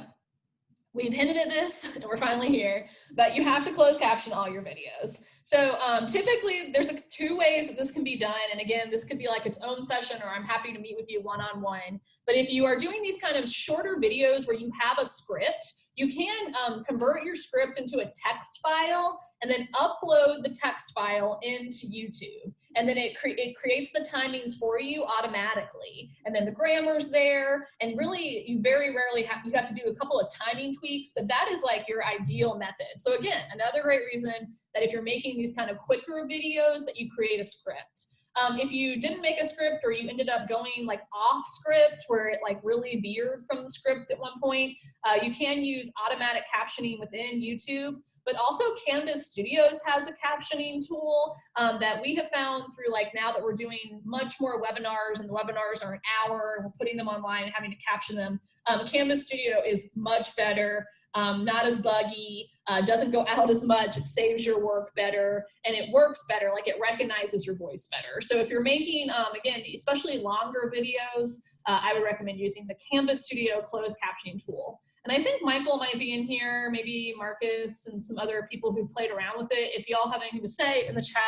we've hinted at this and we're finally here, but you have to close caption all your videos. So um, typically there's a, two ways that this can be done. And again, this could be like its own session or I'm happy to meet with you one-on-one. -on -one. But if you are doing these kind of shorter videos where you have a script, you can um, convert your script into a text file and then upload the text file into YouTube. And then it, cre it creates the timings for you automatically. And then the grammar's there. And really, you very rarely have, you have to do a couple of timing tweaks, but that is like your ideal method. So again, another great reason that if you're making these kind of quicker videos that you create a script. Um, if you didn't make a script or you ended up going like off script where it like really veered from the script at one point, uh, you can use automatic captioning within YouTube, but also Canvas Studios has a captioning tool um, that we have found through like now that we're doing much more webinars and the webinars are an hour and we're putting them online and having to caption them. Um, Canvas Studio is much better, um, not as buggy, uh, doesn't go out as much, it saves your work better, and it works better, like it recognizes your voice better. So if you're making, um, again, especially longer videos, uh, I would recommend using the Canvas Studio closed captioning tool. And I think Michael might be in here, maybe Marcus and some other people who played around with it. If y'all have anything to say in the chat,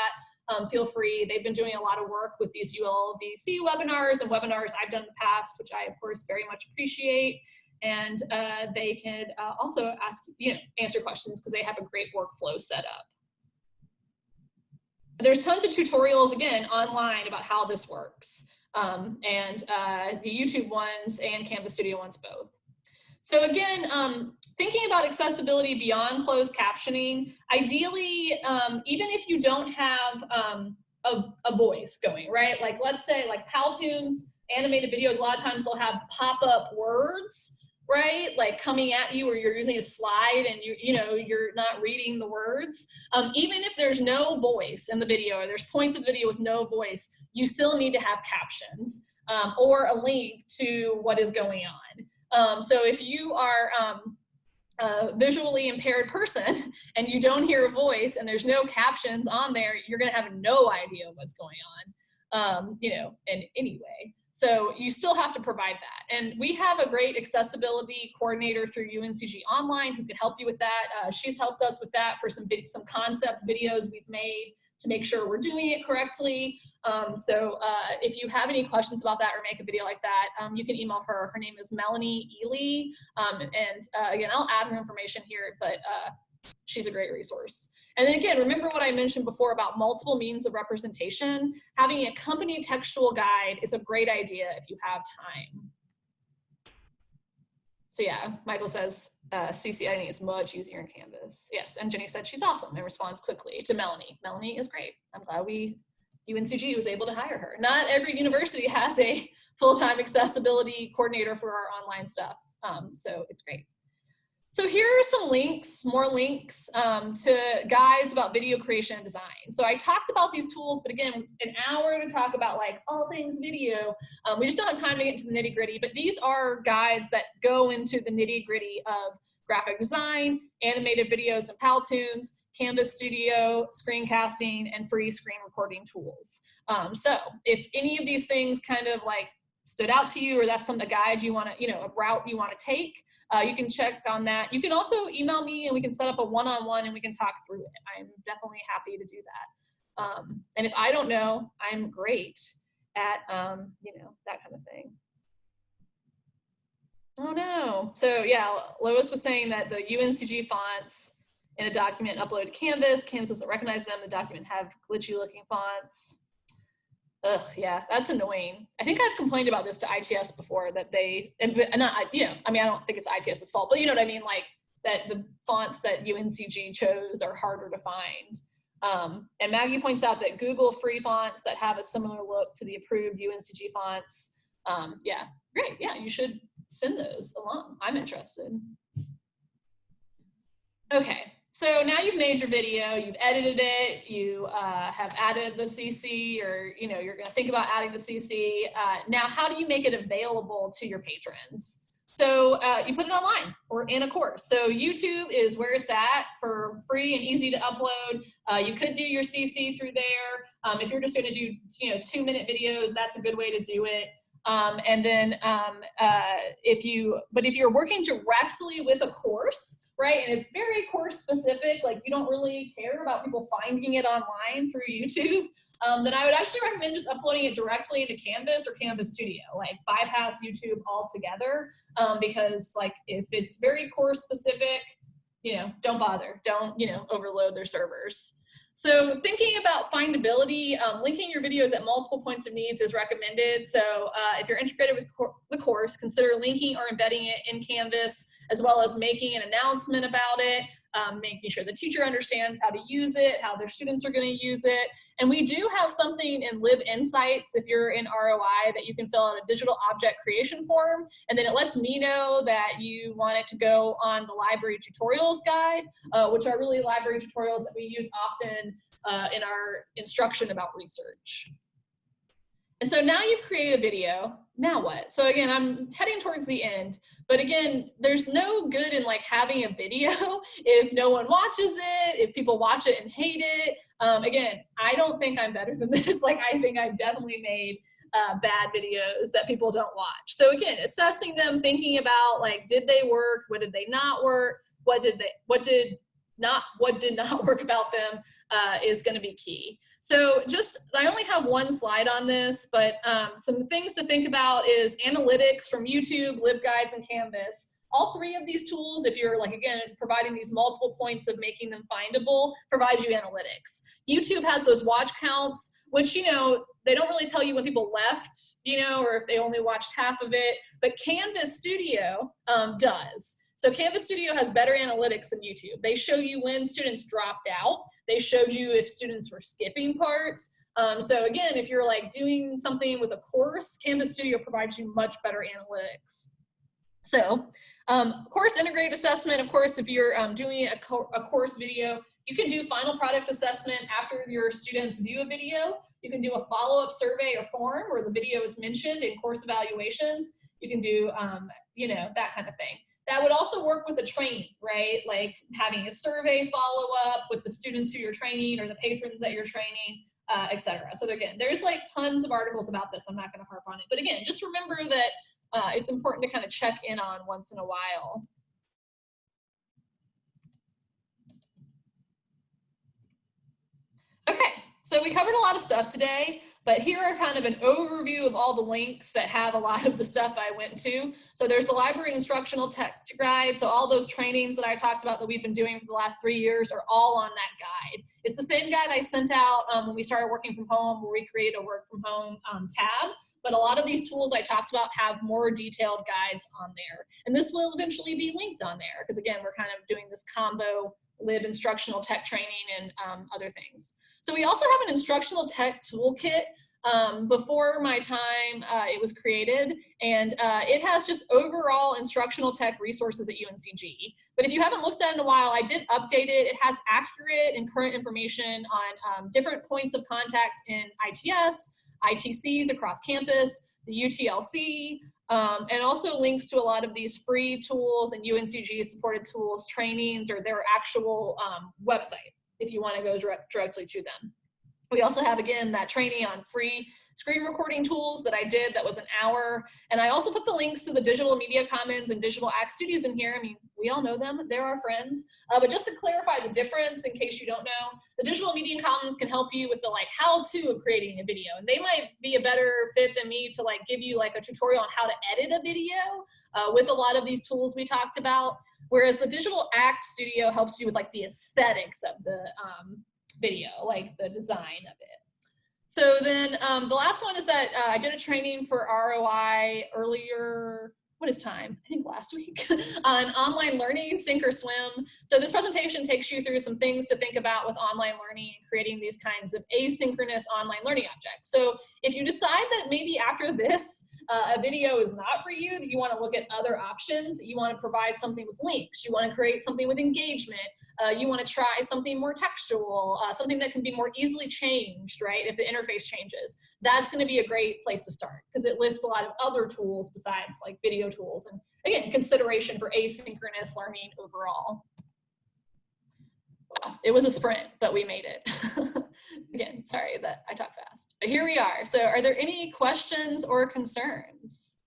um, feel free. They've been doing a lot of work with these ULVC webinars and webinars I've done in the past, which I, of course, very much appreciate. And uh, they can uh, also ask, you know, answer questions because they have a great workflow set up. There's tons of tutorials, again, online about how this works. Um, and uh, the YouTube ones and Canvas Studio ones both. So again, um, thinking about accessibility beyond closed captioning, ideally, um, even if you don't have um, a, a, voice going, right? Like let's say like Powtoons, animated videos, a lot of times they'll have pop-up words, right? Like coming at you or you're using a slide and you, you know, you're not reading the words. Um, even if there's no voice in the video or there's points of video with no voice, you still need to have captions um, or a link to what is going on. Um, so if you are um, a visually impaired person and you don't hear a voice and there's no captions on there, you're gonna have no idea what's going on, um, you know, in any way. So you still have to provide that. And we have a great accessibility coordinator through UNCG Online who can help you with that. Uh, she's helped us with that for some, some concept videos we've made to make sure we're doing it correctly. Um, so uh, if you have any questions about that or make a video like that, um, you can email her. Her name is Melanie Ely. Um, and uh, again, I'll add her information here, but uh, she's a great resource. And then again, remember what I mentioned before about multiple means of representation. Having a company textual guide is a great idea if you have time. So yeah, Michael says uh, CC is much easier in Canvas. Yes, and Jenny said she's awesome and responds quickly to Melanie. Melanie is great. I'm glad we, UNCG was able to hire her. Not every university has a full-time accessibility coordinator for our online stuff, um, so it's great. So here are some links, more links um, to guides about video creation and design. So I talked about these tools, but again, an hour to talk about like all things video. Um, we just don't have time to get into the nitty gritty, but these are guides that go into the nitty gritty of graphic design, animated videos and Powtoons, Canvas Studio, screencasting, and free screen recording tools. Um, so if any of these things kind of like stood out to you or that's some a guide you want to you know a route you want to take uh, you can check on that. You can also email me and we can set up a one-on-one -on -one and we can talk through it. I'm definitely happy to do that. Um, and if i don't know i'm great at um, you know that kind of thing. Oh no. So yeah lois was saying that the uncg fonts in a document uploaded to canvas. Canvas doesn't recognize them. The document have glitchy looking fonts Ugh, yeah, that's annoying. I think I've complained about this to ITS before that they, and, not, you know, I mean, I don't think it's ITS's fault, but you know what I mean? Like that the fonts that UNCG chose are harder to find. Um, and Maggie points out that Google free fonts that have a similar look to the approved UNCG fonts. Um, yeah, great. Yeah, you should send those along. I'm interested. Okay, So now you've made your video, you've edited it, you uh, have added the CC or, you know, you're gonna think about adding the CC. Uh, now, how do you make it available to your patrons? So uh, you put it online or in a course. So YouTube is where it's at for free and easy to upload. Uh, you could do your CC through there. Um, if you're just gonna do you know two minute videos, that's a good way to do it. Um, and then um, uh, if you, but if you're working directly with a course, right? And it's very course specific, like you don't really care about people finding it online through YouTube, um, then I would actually recommend just uploading it directly into Canvas or Canvas Studio, like bypass YouTube altogether, um, because like if it's very course specific, you know, don't bother, don't, you know, overload their servers. So thinking about findability, um, linking your videos at multiple points of needs is recommended. So uh, if you're integrated with the course, consider linking or embedding it in Canvas, as well as making an announcement about it um, making sure the teacher understands how to use it, how their students are going to use it. And we do have something in LibInsights, if you're in ROI, that you can fill out a digital object creation form. And then it lets me know that you want it to go on the library tutorials guide, uh, which are really library tutorials that we use often uh, in our instruction about research. And so now you've created a video, now what? So again, I'm heading towards the end, but again, there's no good in like having a video if no one watches it, if people watch it and hate it. Um, again, I don't think I'm better than this. Like I think I've definitely made uh, bad videos that people don't watch. So again, assessing them, thinking about like, did they work? What did they not work? What did they, what did not what did not work about them uh, is going to be key. So just, I only have one slide on this, but um, some things to think about is analytics from YouTube, LibGuides, and Canvas. All three of these tools, if you're like, again, providing these multiple points of making them findable, provide you analytics. YouTube has those watch counts, which, you know, they don't really tell you when people left, you know, or if they only watched half of it, but Canvas Studio um, does. So Canvas Studio has better analytics than YouTube. They show you when students dropped out. They showed you if students were skipping parts. Um, so again, if you're like doing something with a course, Canvas Studio provides you much better analytics. So um, course integrated assessment, of course, if you're um, doing a, co a course video, you can do final product assessment after your students view a video. You can do a follow-up survey or form where the video is mentioned in course evaluations. You can do, um, you know, that kind of thing. That would also work with a training, right? Like having a survey follow up with the students who you're training or the patrons that you're training, uh, etc. So again, there's like tons of articles about this. I'm not going to harp on it. But again, just remember that uh, it's important to kind of check in on once in a while. Okay, so we covered a lot of stuff today. But here are kind of an overview of all the links that have a lot of the stuff I went to. So there's the library instructional tech guide. So all those trainings that I talked about that we've been doing for the last three years are all on that guide. It's the same guide I sent out um, when we started working from home, where we create a work from home um, tab. But a lot of these tools I talked about have more detailed guides on there. And this will eventually be linked on there because again, we're kind of doing this combo lib instructional tech training and um, other things. So we also have an instructional tech toolkit um, before my time uh, it was created and uh, it has just overall instructional tech resources at UNCG. But if you haven't looked at it in a while, I did update it. It has accurate and current information on um, different points of contact in ITS, ITCs across campus, the UTLC, um, and also links to a lot of these free tools and UNCG supported tools, trainings, or their actual um, website if you want to go direct, directly to them. We also have, again, that training on free screen recording tools that I did that was an hour. And I also put the links to the Digital Media Commons and Digital Act Studios in here. I mean, we all know them, they're our friends. Uh, but just to clarify the difference in case you don't know, the Digital Media Commons can help you with the like how-to of creating a video. And they might be a better fit than me to like give you like a tutorial on how to edit a video uh, with a lot of these tools we talked about. Whereas the Digital Act Studio helps you with like the aesthetics of the um, video, like the design of it. So then um, the last one is that uh, I did a training for ROI earlier, what is time? I think last week, on online learning, sink or swim. So this presentation takes you through some things to think about with online learning and creating these kinds of asynchronous online learning objects. So if you decide that maybe after this, uh, a video is not for you, that you want to look at other options, you want to provide something with links, you want to create something with engagement, uh, you want to try something more textual, uh, something that can be more easily changed, right, if the interface changes, that's going to be a great place to start because it lists a lot of other tools besides like video tools and again, consideration for asynchronous learning overall. It was a sprint, but we made it. Again, sorry that I talk fast, but here we are. So are there any questions or concerns?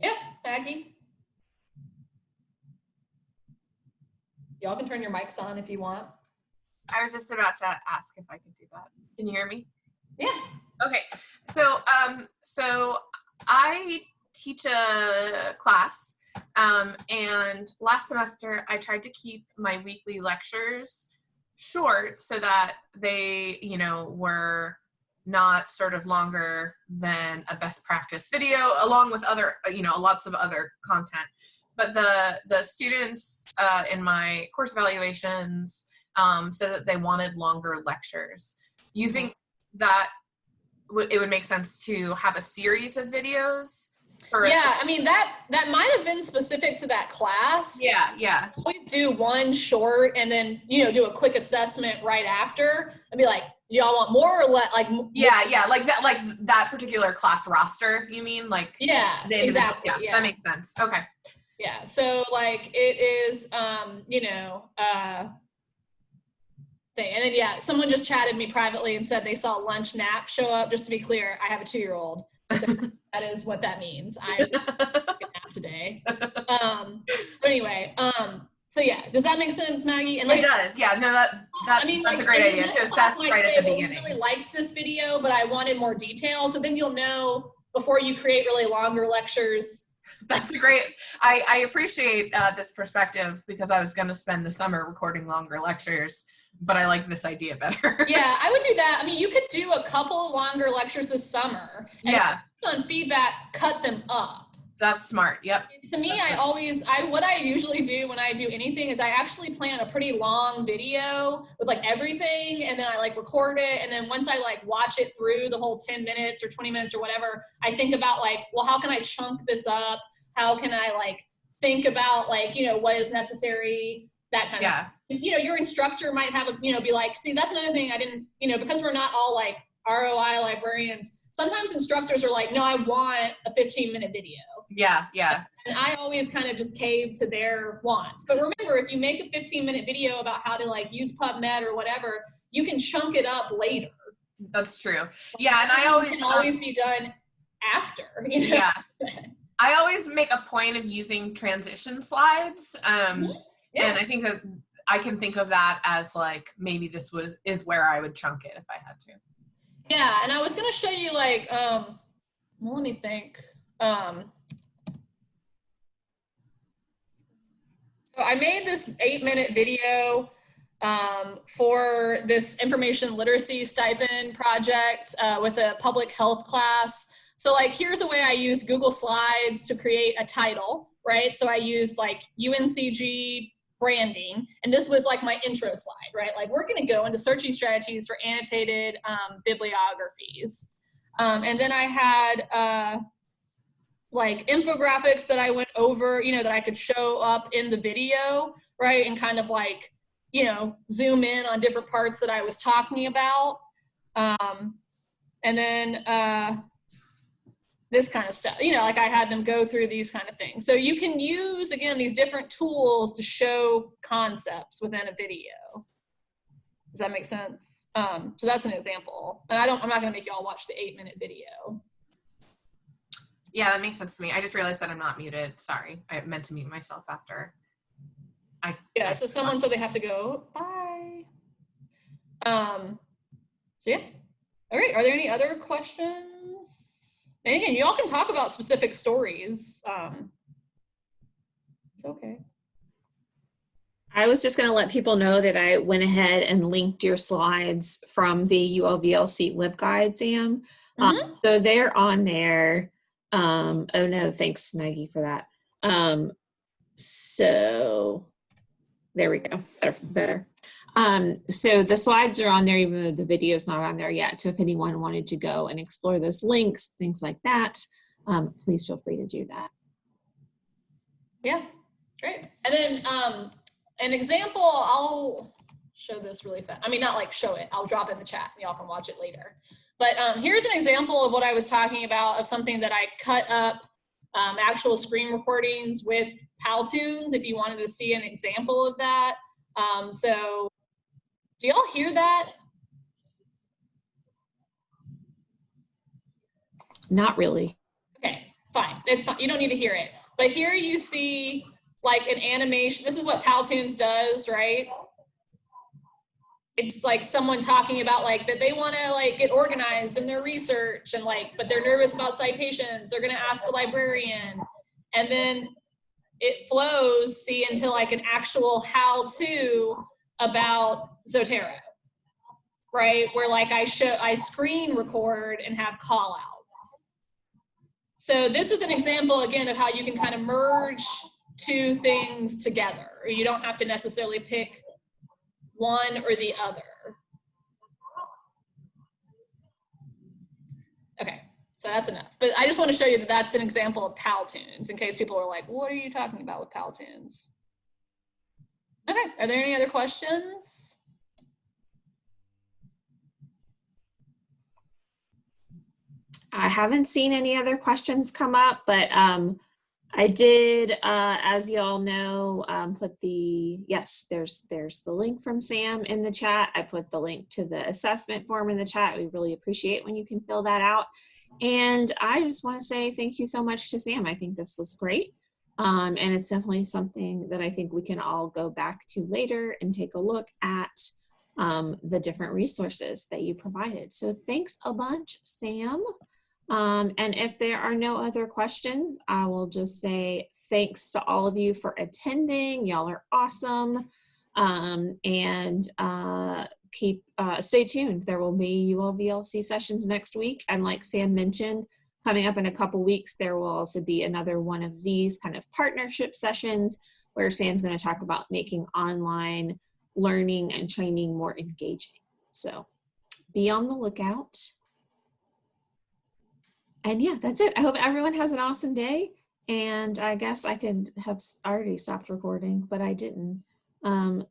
Yep, Maggie. Y'all can turn your mics on if you want. I was just about to ask if I could do that. Can you hear me? Yeah. Okay. So, um, so I teach a class, um, and last semester I tried to keep my weekly lectures short so that they, you know, were not sort of longer than a best practice video, along with other, you know, lots of other content. But the the students uh, in my course evaluations um, said that they wanted longer lectures. You think that it would make sense to have a series of videos? yeah, I mean that that might have been specific to that class. Yeah, yeah. Always do one short and then you know do a quick assessment right after and be like, do y'all want more or less? like? Yeah, yeah, like that, like that particular class roster. You mean like? Yeah, exactly. Yeah, yeah, that makes sense. Okay. Yeah, so like it is, um, you know, uh, thing. And then yeah, someone just chatted me privately and said they saw lunch nap show up. Just to be clear, I have a two-year-old. So that is what that means. I nap today. Um, so anyway, um, so yeah, does that make sense, Maggie? And like, it does. Yeah. No, that, that I mean, that's like, a great idea. So that's right at the well, beginning. I really liked this video, but I wanted more detail. So then you'll know before you create really longer lectures that's a great i i appreciate uh, this perspective because i was going to spend the summer recording longer lectures but I like this idea better. yeah, I would do that. I mean, you could do a couple longer lectures this summer. yeah. On feedback, cut them up. That's smart. Yep. To me, That's I always, I what I usually do when I do anything is I actually plan a pretty long video with like everything, and then I like record it, and then once I like watch it through the whole 10 minutes or 20 minutes or whatever, I think about like, well, how can I chunk this up? How can I like think about like you know what is necessary that kind yeah. of you know your instructor might have a you know be like see that's another thing i didn't you know because we're not all like roi librarians sometimes instructors are like no i want a 15 minute video yeah yeah and i always kind of just cave to their wants but remember if you make a 15 minute video about how to like use pubmed or whatever you can chunk it up later that's true yeah and i always can always be done after you know? yeah i always make a point of using transition slides um mm-hmm yeah. And I think that I can think of that as like maybe this was is where I would chunk it if I had to. Yeah, and I was gonna show you like um well, let me think. Um so I made this eight minute video um, for this information literacy stipend project uh, with a public health class. So like here's a way I use Google Slides to create a title, right? So I used like UNCG branding. And this was like my intro slide, right? Like we're gonna go into searching strategies for annotated um, bibliographies. Um, and then I had uh, like infographics that I went over, you know, that I could show up in the video, right? And kind of like, you know, zoom in on different parts that I was talking about. Um, and then uh, this kind of stuff. You know, like I had them go through these kind of things. So you can use, again, these different tools to show concepts within a video. Does that make sense? Um, so that's an example. And I don't, I'm not gonna make you all watch the eight minute video. Yeah, that makes sense to me. I just realized that I'm not muted. Sorry, I meant to mute myself after. I, yeah, I so someone said they have to go, bye. Um, so yeah. All right, are there any other questions? And again, y'all can talk about specific stories. Um, it's okay. I was just going to let people know that I went ahead and linked your slides from the ULVLC LibGuide, Sam. Mm -hmm. um, mm-hmm. so they're on there. Um, oh no, thanks Maggie for that. Um, so there we go, better. better. Um, so the slides are on there, even though the video is not on there yet. So if anyone wanted to go and explore those links, things like that, um, please feel free to do that. Yeah, great. And then um, an example, I'll show this really fast. I mean, not like show it, I'll drop in the chat and y'all can watch it later. But um, here's an example of what I was talking about of something that I cut up um, actual screen recordings with Powtoons if you wanted to see an example of that. Um, so do y'all hear that? Not really. Okay, fine. It's fine. You don't need to hear it. But here you see like an animation. This is what Powtoons does, right? It's like someone talking about like that they want to like get organized in their research and like, but they're nervous about citations. They're going to ask a librarian. And then it flows, see, into like an actual how to about Zotero, right? Where like I show, I screen record and have call outs. So this is an example again of how you can kind of merge two things together. You don't have to necessarily pick one or the other. Okay, so that's enough. But I just want to show you that that's an example of Powtoons in case people are like, what are you talking about with Powtoons? Okay, are there any other questions? I haven't seen any other questions come up, but um, I did, uh, as y'all know, um, put the, yes, there's, there's the link from Sam in the chat. I put the link to the assessment form in the chat. We really appreciate when you can fill that out. And I just want to say thank you so much to Sam. I think this was great. Um, and it's definitely something that I think we can all go back to later and take a look at um, the different resources that you provided. So thanks a bunch, Sam. Um, and if there are no other questions, I will just say thanks to all of you for attending. Y'all are awesome. Um, and uh, keep, uh, stay tuned. There will be ULVLC sessions next week. And like Sam mentioned, coming up in a couple weeks, there will also be another one of these kind of partnership sessions where Sam's gonna talk about making online learning and training more engaging. So be on the lookout. And yeah, that's it. I hope everyone has an awesome day. And I guess I could have already stopped recording, but I didn't. Um,